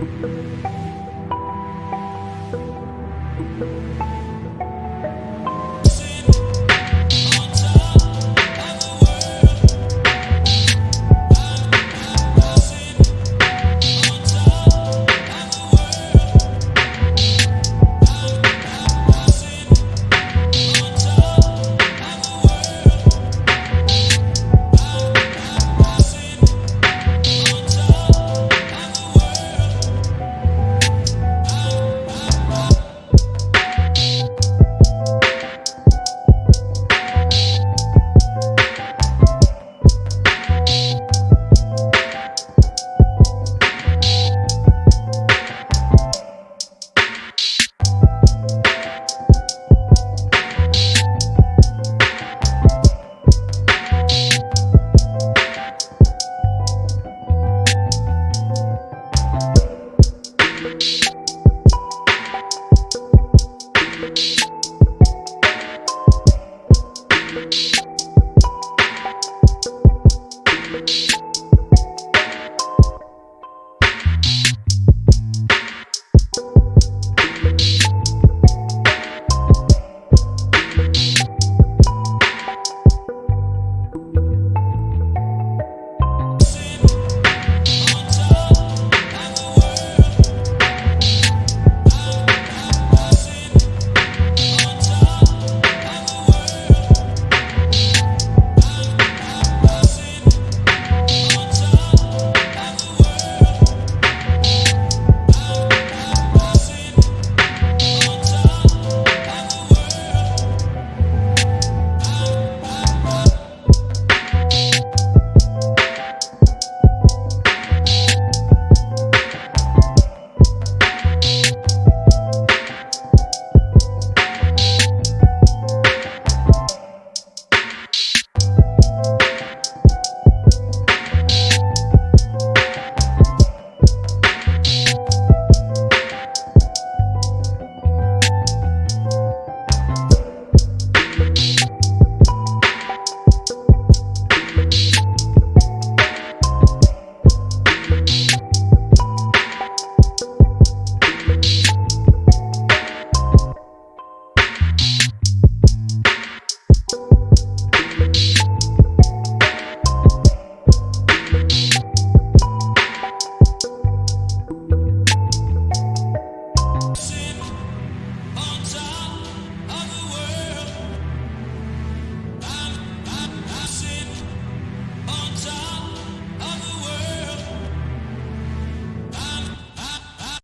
Bye. Thank